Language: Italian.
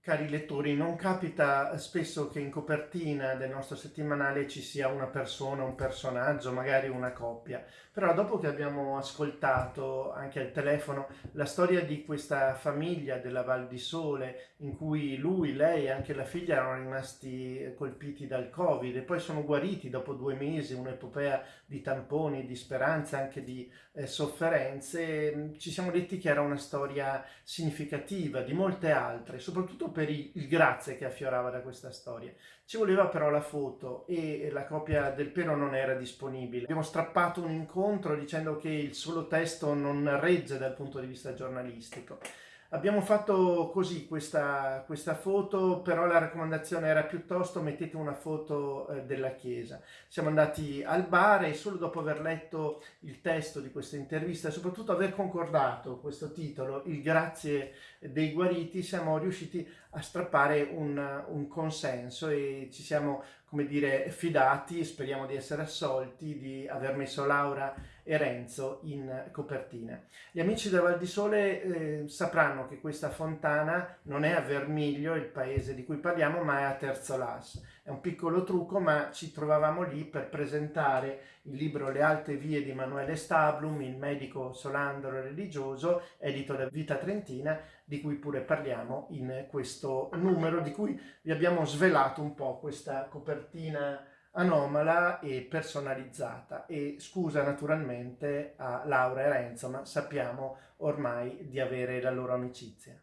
Cari lettori, non capita spesso che in copertina del nostro settimanale ci sia una persona, un personaggio, magari una coppia, però dopo che abbiamo ascoltato anche al telefono la storia di questa famiglia della Val di Sole in cui lui, lei e anche la figlia erano rimasti colpiti dal Covid e poi sono guariti dopo due mesi, un'epopea di tamponi, di speranze, anche di eh, sofferenze, ci siamo detti che era una storia significativa di molte altre, soprattutto per il grazie che affiorava da questa storia. Ci voleva però la foto e la copia del pero non era disponibile. Abbiamo strappato un incontro dicendo che il solo testo non regge dal punto di vista giornalistico. Abbiamo fatto così questa, questa, foto, però la raccomandazione era piuttosto mettete una foto eh, della chiesa. Siamo andati al bar e solo dopo aver letto il testo di questa intervista e soprattutto aver concordato questo titolo, Il grazie dei guariti, siamo riusciti a strappare un, un consenso e ci siamo, come dire, fidati, speriamo di essere assolti, di aver messo Laura e Renzo in copertina. Gli amici del Val di Sole eh, sapranno che questa fontana non è a Vermiglio, il paese di cui parliamo, ma è a Terzolas. È un piccolo trucco, ma ci trovavamo lì per presentare il libro Le alte vie di Emanuele Stablum, il medico solandro religioso, edito da Vita Trentina, di cui pure parliamo in questo numero, di cui vi abbiamo svelato un po' questa copertina anomala e personalizzata e scusa naturalmente a Laura e Renzo ma sappiamo ormai di avere la loro amicizia.